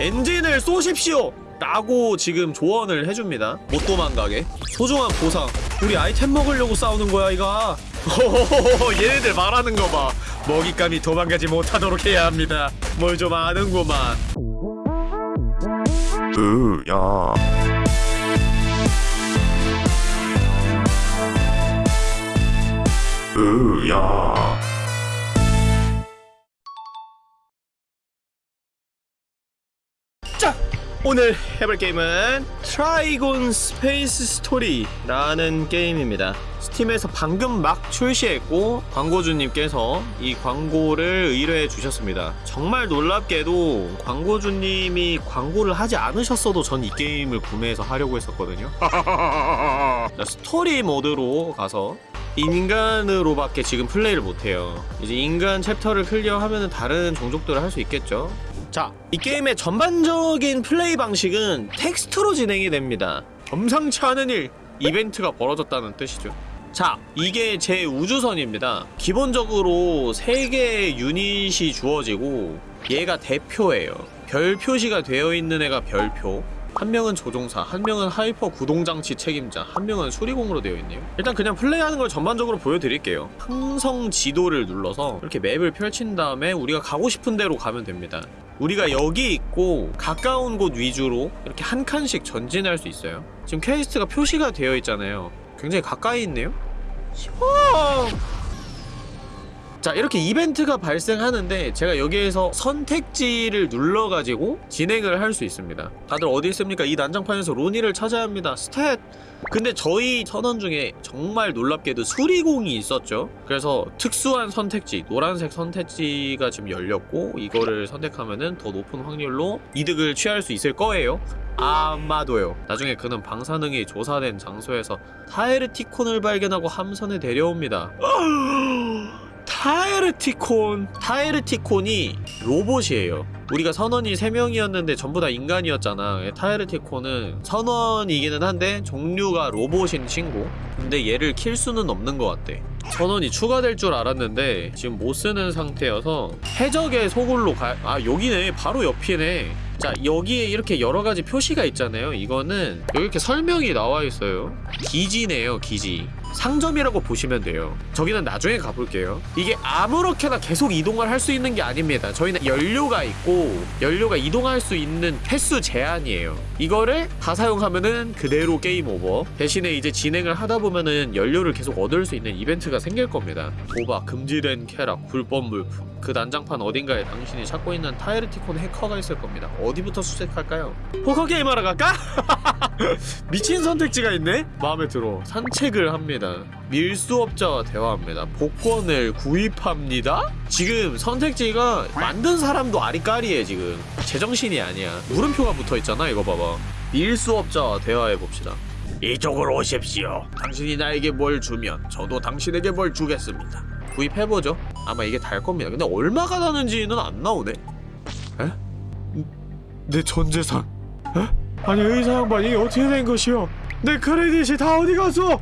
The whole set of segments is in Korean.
엔진을 쏘십시오! 라고 지금 조언을 해줍니다. 못 도망가게. 소중한 보상. 우리 아이템 먹으려고 싸우는 거야 이거 호호호호 얘네들 말하는 거봐. 먹잇감이 도망가지 못하도록 해야 합니다. 뭘 좀 아는구만. 으야. 으야 자! 오늘 해볼 게임은 트라이곤 스페이스 스토리라는 게임입니다. 스팀에서 방금 막 출시했고 광고주님께서 이 광고를 의뢰해 주셨습니다. 정말 놀랍게도 광고주님이 광고를 하지 않으셨어도 전 이 게임을 구매해서 하려고 했었거든요. 자, 스토리 모드로 가서 인간으로밖에 지금 플레이를 못해요. 이제 인간 챕터를 클리어하면 다른 종족들을 할 수 있겠죠 자, 이 게임의 전반적인 플레이 방식은 텍스트로 진행이 됩니다. 범상치 않은 일, 이벤트가 벌어졌다는 뜻이죠. 자, 이게 제 우주선입니다. 기본적으로 3개의 유닛이 주어지고 얘가 대표예요. 별 표시가 되어 있는 애가 별표 한 명은 조종사, 한 명은 하이퍼 구동장치 책임자, 한 명은 수리공으로 되어 있네요. 일단 그냥 플레이하는 걸 전반적으로 보여드릴게요. 항성 지도를 눌러서 이렇게 맵을 펼친 다음에 우리가 가고 싶은 데로 가면 됩니다. 우리가 여기 있고 가까운 곳 위주로 이렇게 한 칸씩 전진할 수 있어요. 지금 퀘스트가 표시가 되어 있잖아요. 굉장히 가까이 있네요. 시원! 자 이렇게 이벤트가 발생하는데 제가 여기에서 선택지를 눌러가지고 진행을 할 수 있습니다. 다들 어디 있습니까? 이 난장판에서 로니를 찾아야 합니다. 스탯! 근데 저희 선원 중에 정말 놀랍게도 수리공이 있었죠. 그래서 특수한 선택지 노란색 선택지가 지금 열렸고 이거를 선택하면은 더 높은 확률로 이득을 취할 수 있을 거예요. 아마도요. 나중에 그는 방사능이 조사된 장소에서 타에르티콘을 발견하고 함선에 데려옵니다 타에르티콘. 타에르티콘이 로봇이에요. 우리가 선원이 3명이었는데 전부 다 인간이었잖아. 타에르티콘은 선원이기는 한데 종류가 로봇인 친구. 근데 얘를 킬 수는 없는 것 같대 선원이 추가될 줄 알았는데 지금 못 쓰는 상태여서 해적의 소굴로 가... 아 여기네. 바로 옆이네. 자 여기에 이렇게 여러가지 표시가 있잖아요. 이거는 이렇게 설명이 나와 있어요. 기지네요 기지 상점이라고 보시면 돼요. 저기는 나중에 가볼게요. 이게 아무렇게나 계속 이동을 할 수 있는 게 아닙니다. 저희는 연료가 있고 연료가 이동할 수 있는 횟수 제한이에요. 이거를 다 사용하면은 그대로 게임 오버. 대신에 이제 진행을 하다 보면은 연료를 계속 얻을 수 있는 이벤트가 생길 겁니다. 도박, 금지된 쾌락, 불법 물품 그 난장판 어딘가에 당신이 찾고 있는 타이르티콘 해커가 있을 겁니다. 어디부터 수색할까요? 포커 게임하러 갈까? 미친 선택지가 있네? 마음에 들어. 산책을 합니다. 밀수업자와 대화합니다. 복권을 구입합니다? 지금 선택지가 만든 사람도 아리까리해 지금. 제정신이 아니야. 물음표가 붙어있잖아 이거 봐봐. 밀수업자와 대화해봅시다. 이쪽으로 오십시오. 당신이 나에게 뭘 주면 저도 당신에게 뭘 주겠습니다 구입해보죠. 아마 이게 달 겁니다. 근데 얼마가 나는지는 안 나오네. 에? 내 전재산. 에? 아니 의사 양반 이게 어떻게 된 것이오? 내 크레딧이 다 어디 갔어?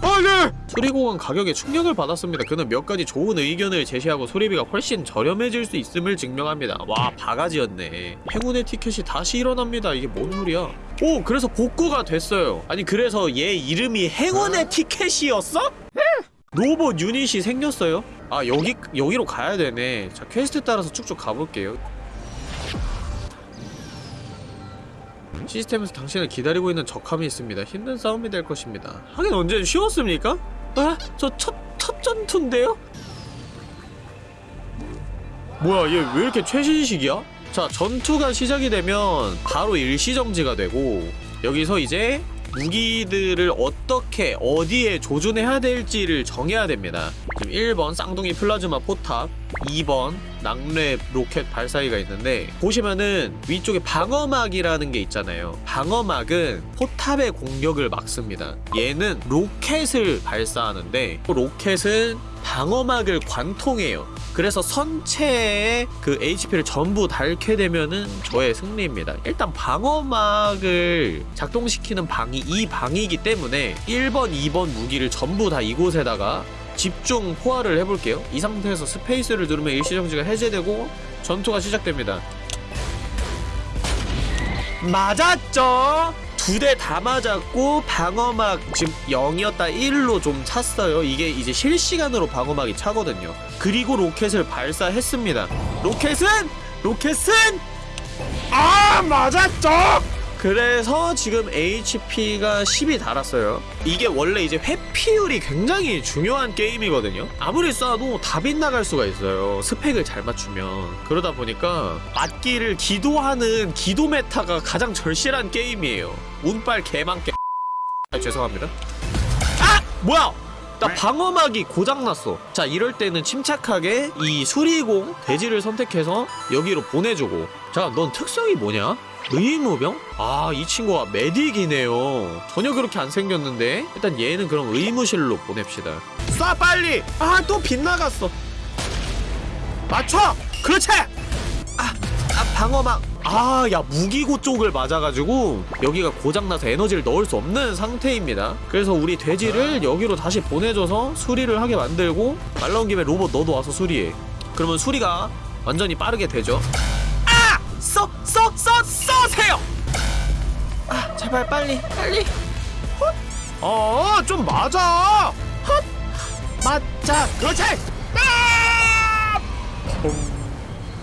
아네 수리공은 가격에 충격을 받았습니다. 그는 몇 가지 좋은 의견을 제시하고 수리비가 훨씬 저렴해질 수 있음을 증명합니다. 와 바가지였네. 행운의 티켓이 다시 일어납니다. 이게 뭔 소리야? 오 그래서 복구가 됐어요. 아니 그래서 얘 이름이 행운의 티켓이었어? 로봇 유닛이 생겼어요 아 여기 여기로 가야 되네 자 퀘스트 따라서 쭉쭉 가볼게요 시스템에서 당신을 기다리고 있는 적함이 있습니다 힘든 싸움이 될 것입니다 하긴 언제 쉬웠습니까? 아? 저 첫 첫 전투인데요? 뭐야 얘 왜 이렇게 최신식이야? 자 전투가 시작이 되면 바로 일시정지가 되고 여기서 이제 무기들을 어떻게 어디에 조준해야 될지를 정해야 됩니다. 지금 1번 쌍둥이 플라즈마 포탑 2번 낙뢰 로켓 발사기가 있는데 보시면은 위쪽에 방어막이라는 게 있잖아요. 방어막은 포탑의 공격을 막습니다. 얘는 로켓을 발사하는데 로켓은 방어막을 관통해요. 그래서 선체에 그 HP를 전부 닳게 되면은 저의 승리입니다. 일단 방어막을 작동시키는 방이 이 방이기 때문에 1번, 2번 무기를 전부 다 이곳에다가 집중 포화를 해볼게요 이 상태에서 스페이스를 누르면 일시정지가 해제되고 전투가 시작됩니다 맞았죠? 두 대 다 맞았고 방어막 지금 0이었다 1로 좀 찼어요. 이게 이제 실시간으로 방어막이 차거든요. 그리고 로켓을 발사했습니다. 로켓은 로켓은 아 맞았죠? 그래서 지금 HP가 10이 닳았어요. 이게 원래 이제 회피율이 굉장히 중요한 게임이거든요. 아무리 쏴도 다 빗나갈 수가 있어요. 스펙을 잘 맞추면. 그러다 보니까 맞기를 기도하는 기도 meta가 가장 절실한 게임이에요. 운빨 개망개. 아, 죄송합니다. 아! 뭐야! 나 방어막이 고장났어. 자, 이럴 때는 침착하게 이 수리공 돼지를 선택해서 여기로 보내주고. 자, 넌 특성이 뭐냐? 의무병? 아, 이 친구가 메딕이네요. 전혀 그렇게 안 생겼는데? 일단 얘는 그럼 의무실로 보냅시다. 쏴, 빨리! 아, 또 빗나갔어. 맞춰! 그렇지! 아, 아, 방어막. 아, 야, 무기고 쪽을 맞아가지고 여기가 고장나서 에너지를 넣을 수 없는 상태입니다. 그래서 우리 돼지를 여기로 다시 보내줘서 수리를 하게 만들고 말 나온 김에 로봇 너도 와서 수리해. 그러면 수리가 완전히 빠르게 되죠. 아! 써! 제발 빨리, 빨리. 헛! 어, 좀 맞아! 헛! 맞자! 그렇지! 아!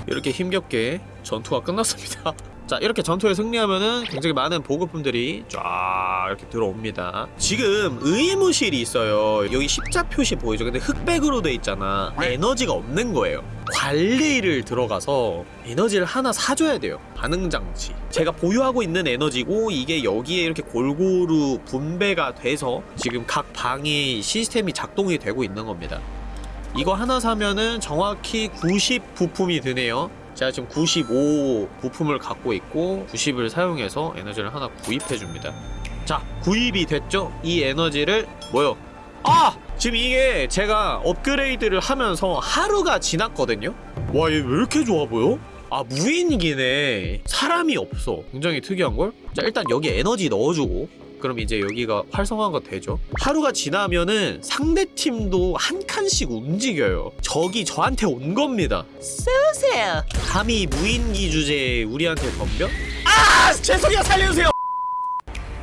이렇게 힘겹게 전투가 끝났습니다. 자 이렇게 전투에 승리하면은 굉장히 많은 보급품들이 쫙 이렇게 들어옵니다. 지금 의무실이 있어요. 여기 십자 표시 보이죠? 근데 흑백으로 돼 있잖아. 에너지가 없는 거예요. 관리를 들어가서 에너지를 하나 사줘야 돼요. 반응 장치. 제가 보유하고 있는 에너지고 이게 여기에 이렇게 골고루 분배가 돼서 지금 각 방이 시스템이 작동이 되고 있는 겁니다. 이거 하나 사면은 정확히 90 부품이 드네요. 제가 지금 95 부품을 갖고 있고 90을 사용해서 에너지를 하나 구입해 줍니다. 자, 구입이 됐죠? 이 에너지를 뭐요? 아! 지금 이게 제가 업그레이드를 하면서 하루가 지났거든요? 와, 얘 왜 이렇게 좋아 보여? 아, 무인기네. 사람이 없어. 굉장히 특이한걸? 자, 일단 여기 에너지 넣어주고 그럼 이제 여기가 활성화가 되죠. 하루가 지나면은 상대 팀도 한 칸씩 움직여요. 적이 저한테 온 겁니다. 쏘세요. 감히 무인기 주제에 우리한테 덤벼? 아! 죄송해요. 살려주세요.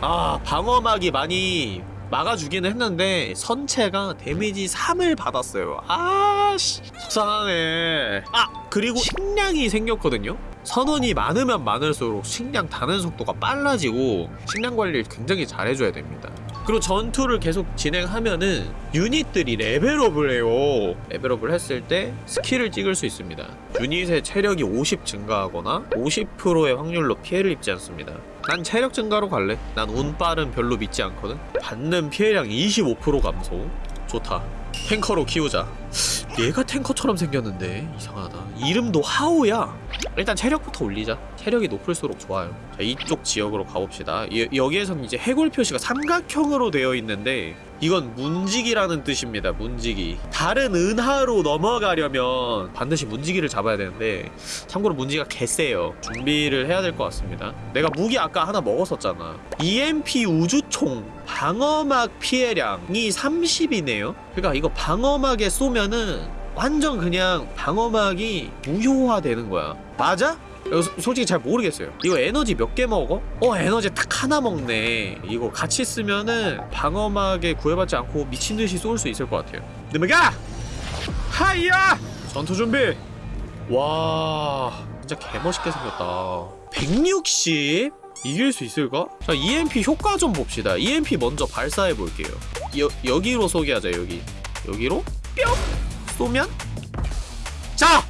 아, 방어막이 많이 막아주기는 했는데 선체가 데미지 3을 받았어요. 아, 씨. 속상하네. 아, 그리고 식량이 생겼거든요. 선원이 많으면 많을수록 식량 다는 속도가 빨라지고 식량 관리를 굉장히 잘해줘야 됩니다. 그리고 전투를 계속 진행하면은 유닛들이 레벨업을 해요. 레벨업을 했을 때 스킬을 찍을 수 있습니다. 유닛의 체력이 50 증가하거나 50%의 확률로 피해를 입지 않습니다. 난 체력 증가로 갈래. 난 운빨은 별로 믿지 않거든. 받는 피해량 25% 감소. 좋다. 탱커로 키우자. 얘가 탱커처럼 생겼는데 이상하다. 이름도 하오야. 일단 체력부터 올리자. 체력이 높을수록 좋아요. 자, 이쪽 지역으로 가봅시다. 여, 여기에서는 이제 해골 표시가 삼각형으로 되어 있는데 이건 문지기라는 뜻입니다. 문지기. 다른 은하로 넘어가려면 반드시 문지기를 잡아야 되는데 참고로 문지기가 개세요. 준비를 해야 될 것 같습니다. 내가 무기 아까 하나 먹었었잖아. EMP 우주총 방어막 피해량이 30이네요. 그러니까 이거 방어막에 쏘면은 완전 그냥 방어막이 무효화되는 거야. 맞아? 솔직히 잘 모르겠어요. 이거 에너지 몇 개 먹어? 어 에너지 딱 하나 먹네. 이거 같이 쓰면은 방어막에 구애받지 않고 미친 듯이 쏠 수 있을 것 같아요. 느메가 하이야 전투 준비. 와 진짜 개멋있게 생겼다. 160 이길 수 있을까? 자 EMP 효과 좀 봅시다. EMP 먼저 발사해 볼게요. 여 여기로 소개하자 여기. 여기로 뿅 쏘면 자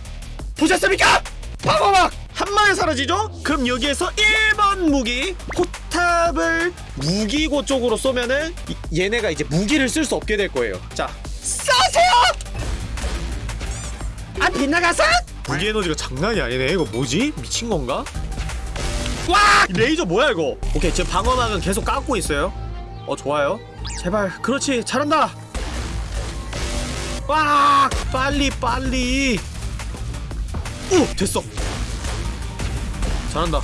보셨습니까? 방어막 한 방에 사라지죠? 그럼 여기에서 1번 무기 포탑을 무기고 쪽으로 쏘면은 이- 얘네가 이제 무기를 쓸 수 없게 될 거예요 자 쏘세요! 아 빗나가서? 무기 에너지가 장난이 아니네 이거 뭐지? 미친 건가? 와! 레이저 뭐야 이거 오케이 지금 방어막은 계속 깎고 있어요 어 좋아요 제발 그렇지 잘한다 와 빨리 빨리 오 됐어 잘한다.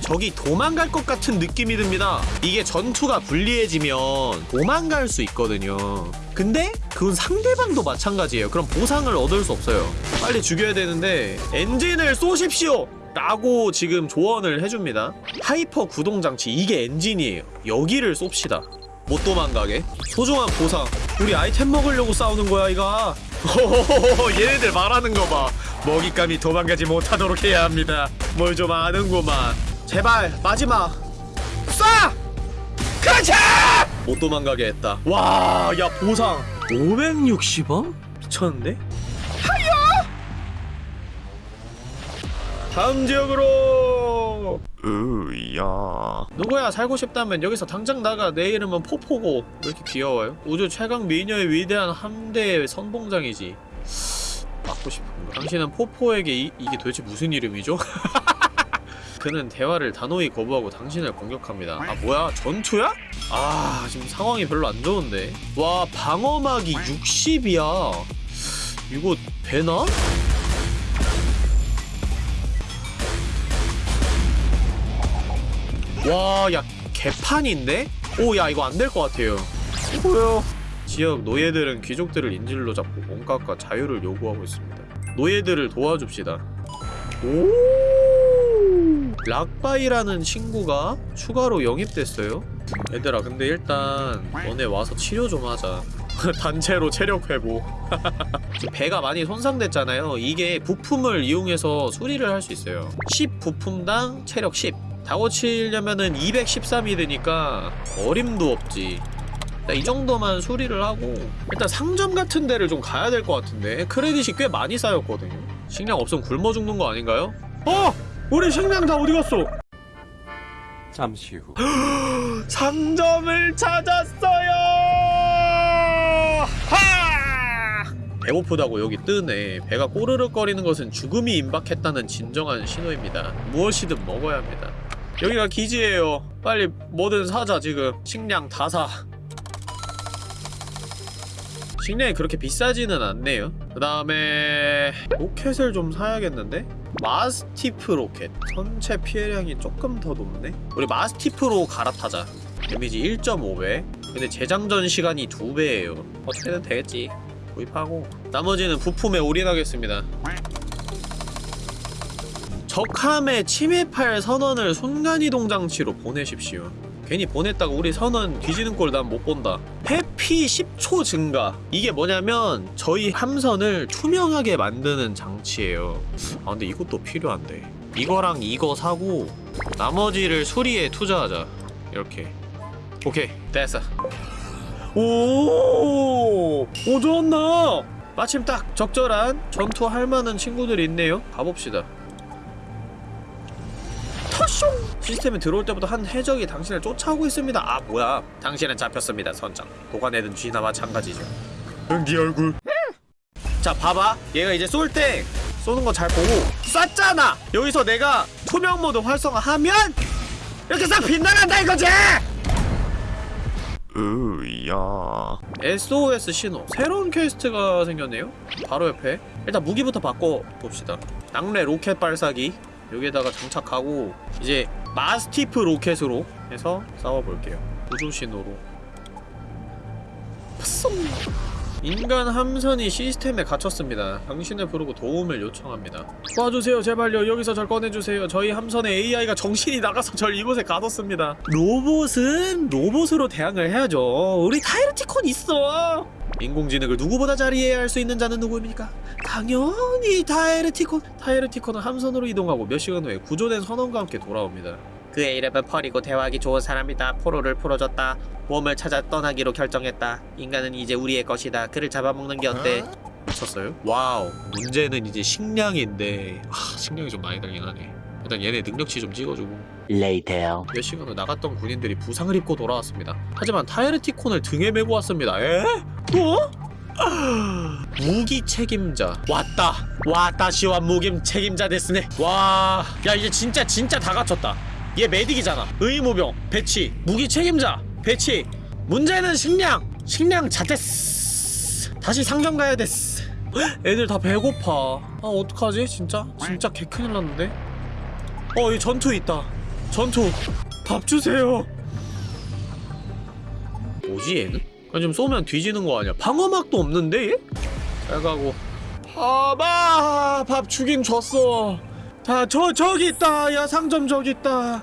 적이 도망갈 것 같은 느낌이 듭니다. 이게 전투가 불리해지면 도망갈 수 있거든요. 근데 그건 상대방도 마찬가지예요. 그럼 보상을 얻을 수 없어요. 빨리 죽여야 되는데 엔진을 쏘십시오! 라고 지금 조언을 해줍니다. 하이퍼 구동장치 이게 엔진이에요. 여기를 쏩시다. 못 도망가게. 소중한 보상. 우리 아이템 먹으려고 싸우는 거야 이거 얘네들 말하는 거 봐 먹잇감이 도망가지 못하도록 해야 합니다 뭘 좀 아는구만 제발 마지막 쏴! 그렇지! 못 도망가게 했다 와 야 보상 560원? 미쳤는데? 다음 지역으로 으야 누구야 살고 싶다면 여기서 당장 나가 내 이름은 포포고 왜 이렇게 귀여워요? 우주 최강 미녀의 위대한 함대의 선봉장이지 맞고 싶은가? 당신은 포포에게 이, 이게 도대체 무슨 이름이죠? 그는 대화를 단호히 거부하고 당신을 공격합니다 아 뭐야 전투야? 아 지금 상황이 별로 안 좋은데 와 방어막이 60이야 이거 되나? 와, 야, 개판인데? 오, 야, 이거 안 될 것 같아요. 뭐야? 지역 노예들은 귀족들을 인질로 잡고 몸값과 자유를 요구하고 있습니다. 노예들을 도와줍시다. 오! 락바이라는 친구가 추가로 영입됐어요. 얘들아, 근데 일단 너네 와서 치료 좀 하자. 단체로 체력 회복. 배가 많이 손상됐잖아요. 이게 부품을 이용해서 수리를 할 수 있어요. 10 부품당 체력 10. 다 고치려면은 213이 되니까 어림도 없지. 이 정도만 수리를 하고 일단 상점 같은 데를 좀 가야 될 것 같은데 크레딧이 꽤 많이 쌓였거든요. 식량 없으면 굶어 죽는 거 아닌가요? 어! 우리 식량 다 어디 갔어? 잠시 후 상점을 찾았어요! 하! 배고프다고 여기 뜨네. 배가 꼬르륵거리는 것은 죽음이 임박했다는 진정한 신호입니다. 무엇이든 먹어야 합니다. 여기가 기지예요. 빨리 뭐든 사자 지금. 식량 다 사. 식량이 그렇게 비싸지는 않네요. 그 다음에 로켓을 좀 사야겠는데? 마스티프 로켓. 선체 피해량이 조금 더 높네? 우리 마스티프로 갈아타자. 데미지 1.5배. 근데 재장전 시간이 2배예요. 어떻게든 되겠지. 구입하고 나머지는 부품에 올인하겠습니다. 적함에 침입할 선원을 순간이동 장치로 보내십시오. 괜히 보냈다가 우리 선원 뒤지는 꼴 난 못 본다. 회피 10초 증가. 이게 뭐냐면 저희 함선을 투명하게 만드는 장치예요. 아 근데 이것도 필요한데. 이거랑 이거 사고 나머지를 수리에 투자하자. 이렇게. 오케이 됐어. 오, 오 좋았나? 마침 딱 적절한 전투할 만한 친구들이 있네요. 가봅시다. 시스템에 들어올 때부터 한 해적이 당신을 쫓아오고 있습니다. 아 뭐야? 당신은 잡혔습니다, 선장. 독 안에 든 쥐나 마찬가지죠. 응네 얼굴. 자 봐봐. 얘가 이제 쏠 때 쏘는 거 잘 보고 쐈잖아. 여기서 내가 투명 모드 활성화하면 이렇게 싹 빗나간다 이거지! 으야. SOS 신호. 새로운 퀘스트가 생겼네요. 바로 옆에. 일단 무기부터 바꿔 봅시다. 낙뢰 로켓 발사기 여기에다가 장착하고 이제 마스티프 로켓으로 해서 싸워볼게요 우주 신호로 푸송 인간 함선이 시스템에 갇혔습니다. 당신을 부르고 도움을 요청합니다. 도와주세요, 제발요. 여기서 절 꺼내주세요. 저희 함선의 AI가 정신이 나가서 절 이곳에 가뒀습니다. 로봇은 로봇으로 대항을 해야죠. 우리 타이르티콘 있어. 인공지능을 누구보다 잘 이해할 수 있는 자는 누구입니까? 당연히 타이르티콘. 타이르티콘은 함선으로 이동하고 몇 시간 후에 구조된 선원과 함께 돌아옵니다. 그의 이름은 펄이고 대화하기 좋은 사람이다. 포로를 풀어줬다. 몸을 찾아 떠나기로 결정했다. 인간은 이제 우리의 것이다. 그를 잡아먹는 게 어때? 미쳤어요? 와우. 문제는 이제 식량인데 아, 식량이 좀 많이 들긴 하네. 일단 얘네 능력치 좀 찍어주고 Later. 몇 시간 후 나갔던 군인들이 부상을 입고 돌아왔습니다. 하지만 타이르티콘을 등에 메고 왔습니다. 에? 또? 아, 무기 책임자. 왔다. 왔다 시와 무기 책임자 됐으네. 와야 이제 진짜 진짜 다 갖췄다. 얘 메딕이잖아. 의무병 배치 무기 책임자 배치. 문제는 식량. 식량 자됐스. 다시 상점 가야 됐스 애들 다 배고파. 아 어떡하지? 진짜? 진짜 개 큰일 났는데? 어, 이 전투 있다. 전투. 밥 주세요. 뭐지 얘는? 아니 좀 쏘면 뒤지는 거 아니야? 방어막도 없는데 얘? 잘 가고. 봐봐 밥 주긴 줬어. 자, 저 저기 있다. 야, 상점 저기 있다.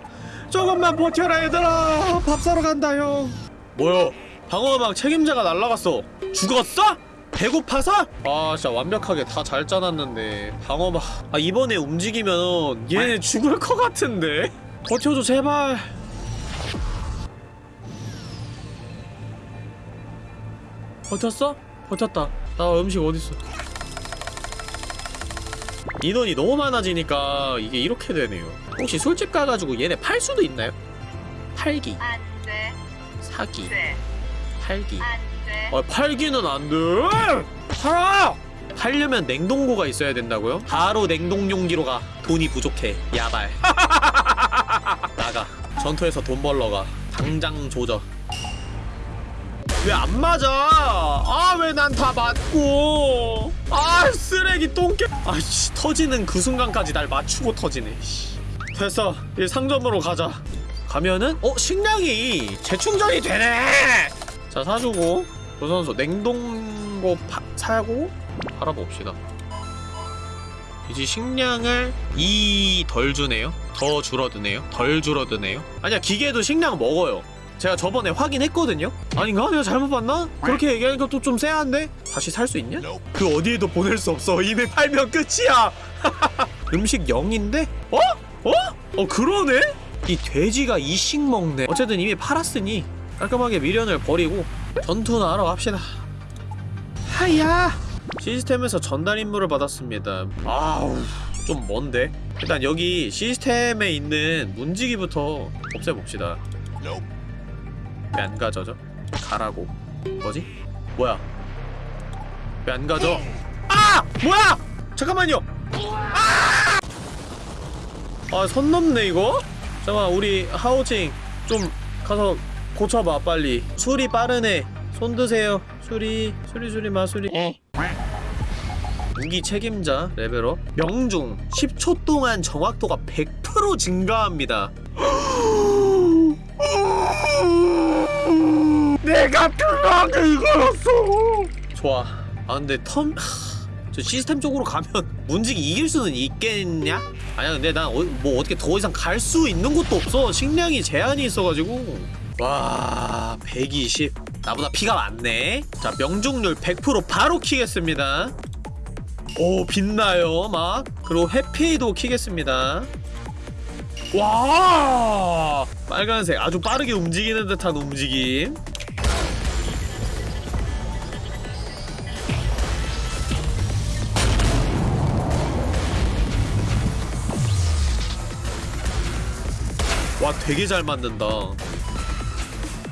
조금만 버텨라 얘들아. 밥 사러 간다 형. 뭐야? 방어막 책임자가 날라갔어. 죽었어? 배고파서? 아 진짜 완벽하게 다 잘 짜놨는데 방어막 아 이번에 움직이면 얘네 죽을 것 같은데 버텨줘 제발 버텼어? 버텼다 나 음식 어딨어 인원이 너무 많아지니까 이게 이렇게 되네요 혹시 술집 가가지고 얘네 팔 수도 있나요? 팔기 안 돼, 사기 돼, 팔기 안 돼. 아 팔기는 안 돼. 팔아. 팔려면 냉동고가 있어야 된다고요? 바로 냉동 용기로 가. 돈이 부족해. 야발. 나가. 전투에서 돈 벌러 가. 당장 조져. 왜 안 맞아? 아 왜 난 다 맞고? 아 쓰레기 똥개. 아씨 터지는 그 순간까지 날 맞추고 터지네. 씨. 됐어. 이제 상점으로 가자. 가면은 어 식량이 재충전이 되네. 자 사주고 조선소 냉동고 파, 사고 팔아봅시다 이제 식량을 2덜 주네요 더 줄어드네요 덜 줄어드네요 아니야 기계도 식량 먹어요 제가 저번에 확인했거든요 아닌가? 내가 잘못 봤나? 그렇게 얘기하니까 또 좀 쎄한데? 다시 살 수 있냐? 그 어디에도 보낼 수 없어 이미 팔면 끝이야 음식 0인데? 어? 어? 어 그러네? 이 돼지가 이식 먹네 어쨌든 이미 팔았으니 깔끔하게 미련을 버리고 전투나 하러 갑시다 하야 시스템에서 전달 임무를 받았습니다 아우 좀 먼데 일단 여기 시스템에 있는 문지기부터 없애봅시다 왜 안 가져져? 가라고 뭐지? 뭐야 왜 안 가져? 아! 뭐야! 잠깐만요 아! 아 선 넘네 이거? 잠깐만 우리 하오칭 좀 가서 고쳐봐 빨리 수리 빠르네 손 드세요 수리 수리 수리 마수리 무기 책임자 레벨업. 명중 10초 동안 정확도가 100% 증가합니다. 내가 편하게 이거였어. 좋아. 아 근데 텀 하, 저 시스템 쪽으로 가면 문지기 이길 수는 있겠냐? 아니야 근데 난 뭐 어 떻게 더 이상 갈 수 있는 곳도 없어. 식량이 제한이 있어가지고. 와 120 나보다 피가 많네. 자 명중률 100% 바로 키겠습니다 오 빛나요 막. 그리고 회피도 키겠습니다. 와! 빨간색. 아주 빠르게 움직이는 듯한 움직임. 와 되게 잘 만든다.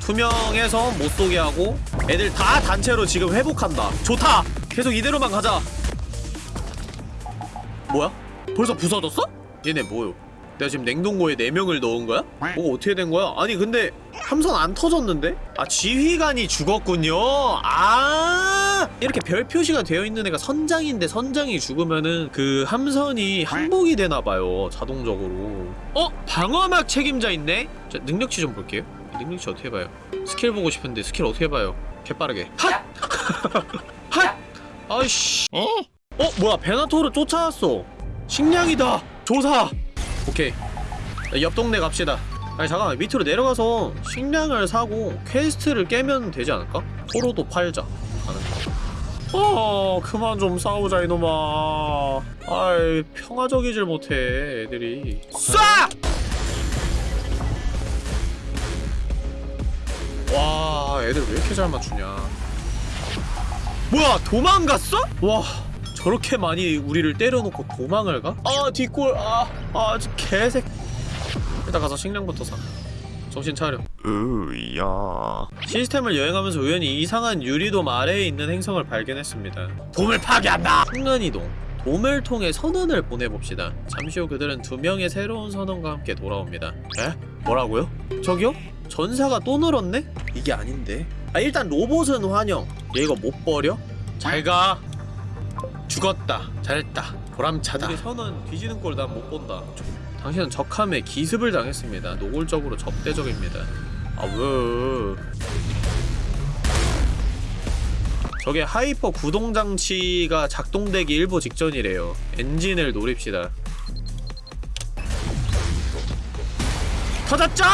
투명해서 못 쏘게 하고 애들 다 단체로 지금 회복한다. 좋다! 계속 이대로만 가자 뭐야? 벌써 부서졌어? 얘네 뭐요? 내가 지금 냉동고에 4명을 넣은 거야? 뭐가 어떻게 된 거야? 아니 근데 함선 안 터졌는데? 아 지휘관이 죽었군요 아 이렇게 별 표시가 되어 있는 애가 선장인데 선장이 죽으면은 그 함선이 항복이 되나봐요 자동적으로 어? 방어막 책임자 있네? 자 능력치 좀 볼게요 능력치 어떻게 봐요? 스킬 보고 싶은데 스킬 어떻게 봐요? 개빠르게 핫! 핫! 아이씨 어? 어? 뭐야 베나토르 쫓아왔어 식량이다 조사 오케이 자, 옆 동네 갑시다 아니 잠깐만 밑으로 내려가서 식량을 사고 퀘스트를 깨면 되지 않을까? 포로도 팔자. 어 그만 좀 싸우자 이놈아 아이 평화적이질 못해 애들이 쏴! 와 애들 왜 이렇게 잘 맞추냐 뭐야 도망갔어? 와 저렇게 많이 우리를 때려놓고 도망을 가? 아 뒷골 아, 아 개색 일단 가서 식량부터 사 정신 차려 으야 시스템을 여행하면서 우연히 이상한 유리돔 아래에 있는 행성을 발견했습니다 돔을 파괴한다! 순간이동 돔을 통해 선원을 보내봅시다 잠시 후 그들은 두 명의 새로운 선원과 함께 돌아옵니다 에? 뭐라고요? 저기요? 전사가 또 늘었네? 이게 아닌데 아 일단 로봇은 환영 얘 이거 못 버려? 잘가 죽었다 잘했다 보람차다. 우리 선은 뒤지는 꼴 난 못 본다. 당신은 적함에 기습을 당했습니다. 노골적으로 적대적입니다. 아우 저게 하이퍼 구동장치가 작동되기 일보 직전이래요. 엔진을 노립시다. 터졌죠?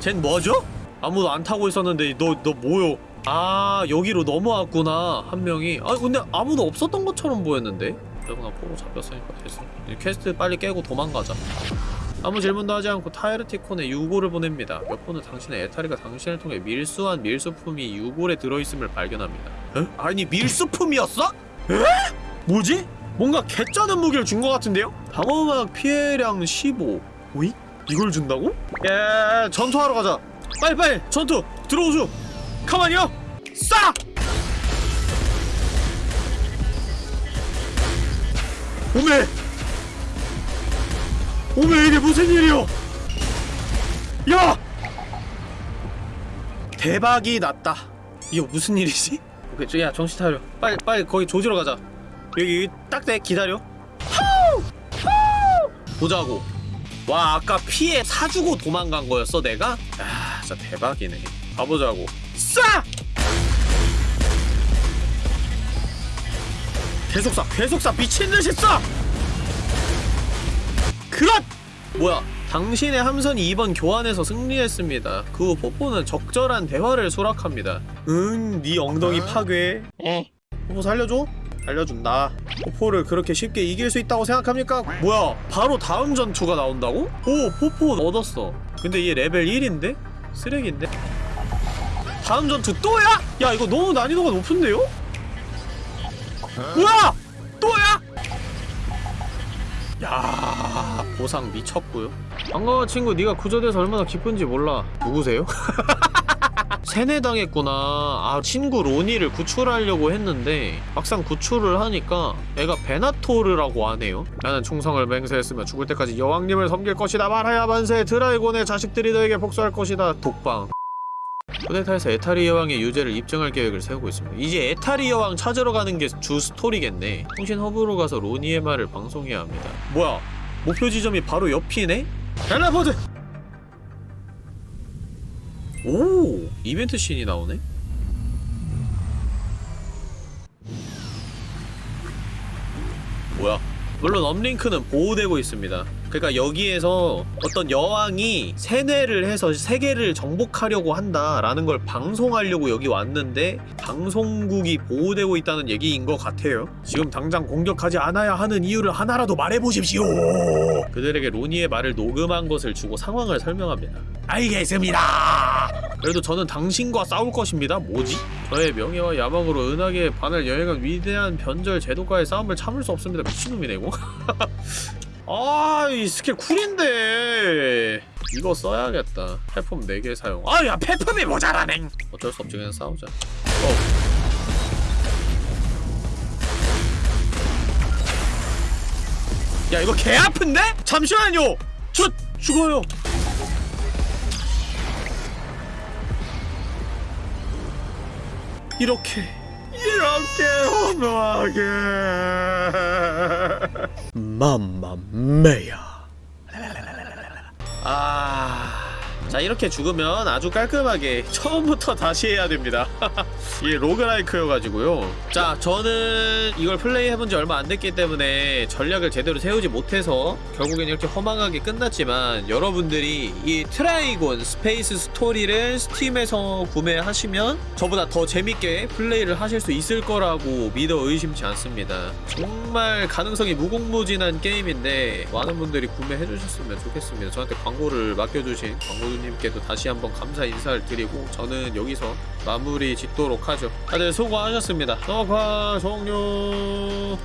쟨 뭐죠? 아무도 안 타고 있었는데 너 너 뭐요? 아 여기로 넘어왔구나 한 명이 아 근데 아무도 없었던 것처럼 보였는데 그러구나 포로 잡혔으니까 됐어 이 퀘스트 빨리 깨고 도망가자 아무 질문도 하지 않고 타이르티콘에 유골을 보냅니다 몇 번은 당신의 에타리가 당신을 통해 밀수한 밀수품이 유골에 들어있음을 발견합니다 에? 아니 밀수품이었어? 에? 뭐지? 뭔가 개쩌는 무기를 준 것 같은데요? 방어막 피해량 15 오이? 이걸 준다고? 예 전투하러 가자 빨리빨리 전투 들어오죠 가만히요. 싸! 오메! 오메 이게 무슨 일이요 야! 대박이 났다. 이거 무슨 일이지? 오케이 저야 정신 차려. 빨리 빨리 거기 조지러 가자. 여기 딱대 기다려! 보자고. 와 아까 피해 사주고 도망간 거였어 내가? 아 진짜 대박이네. 가보자고 싸! 계속 쏴 계속 쏴 미친듯이 쏴! 그렇! 뭐야 당신의 함선이 이번 교환에서 승리했습니다 그 후 포포는 적절한 대화를 수락합니다 응, 네 엉덩이 파괴 포포 살려줘? 살려준다 포포를 그렇게 쉽게 이길 수 있다고 생각합니까? 뭐야 바로 다음 전투가 나온다고? 오 포포 얻었어 근데 얘 레벨 1인데? 쓰레기인데? 다음 전투 또야? 야 이거 너무 난이도가 높은데요? 뭐야! 또야! 야 보상 미쳤고요 반가워 친구 네가 구조돼서 얼마나 기쁜지 몰라 누구세요? 세뇌당했구나 아 친구 로니를 구출하려고 했는데 막상 구출을 하니까 애가 베나토르라고 하네요 나는 충성을 맹세했으며 죽을 때까지 여왕님을 섬길 것이다 말하야 만세 드라이곤의 자식들이 너에게 복수할 것이다 독방 쿠데타에서 에타리 여왕의 유죄를 입증할 계획을 세우고 있습니다. 이제 에타리 여왕 찾으러 가는 게 주 스토리겠네. 통신 허브로 가서 로니의 말을 방송해야 합니다. 뭐야? 목표 지점이 바로 옆이네? 텔레포트! 오! 이벤트 씬이 나오네? 뭐야? 물론 업링크는 보호되고 있습니다 그러니까 여기에서 어떤 여왕이 세뇌를 해서 세계를 정복하려고 한다라는 걸 방송하려고 여기 왔는데 방송국이 보호되고 있다는 얘기인 것 같아요. 지금 당장 공격하지 않아야 하는 이유를 하나라도 말해보십시오. 그들에게 로니의 말을 녹음한 것을 주고 상황을 설명합니다. 알겠습니다. 그래도 저는 당신과 싸울 것입니다. 뭐지? 저의 명예와 야망으로 은하계에 반을 여행한 위대한 변절 제도가의 싸움을 참을 수 없습니다. 미친놈이네 이거 아, 이 스킬 쿨인데. 이거 써야겠다. 폐품 4개 사용. 아, 야, 폐품이 모자라네. 어쩔 수 없지, 그냥 싸우자. 어. 야, 이거 개 아픈데? 잠시만요. 저 죽어요. 이렇게 이렇게 허무하게 mamma mia 아... 자 이렇게 죽으면 아주 깔끔하게 처음부터 다시 해야 됩니다. 이게 roguelike여가지고요. 자 저는 이걸 플레이 해본 지 얼마 안 됐기 때문에 전략을 제대로 세우지 못해서 결국엔 이렇게 허망하게 끝났지만 여러분들이 이 트라이곤 스페이스 스토리를 스팀에서 구매하시면 저보다 더 재밌게 플레이를 하실 수 있을 거라고 믿어 의심치 않습니다. 정말 가능성이 무궁무진한 게임인데 많은 분들이 구매해 주셨으면 좋겠습니다. 저한테 광고를 맡겨주신 광고 주님께도 다시 한번 감사 인사를 드리고 저는 여기서 마무리 짓도록 하죠. 다들 수고하셨습니다. 녹화 종료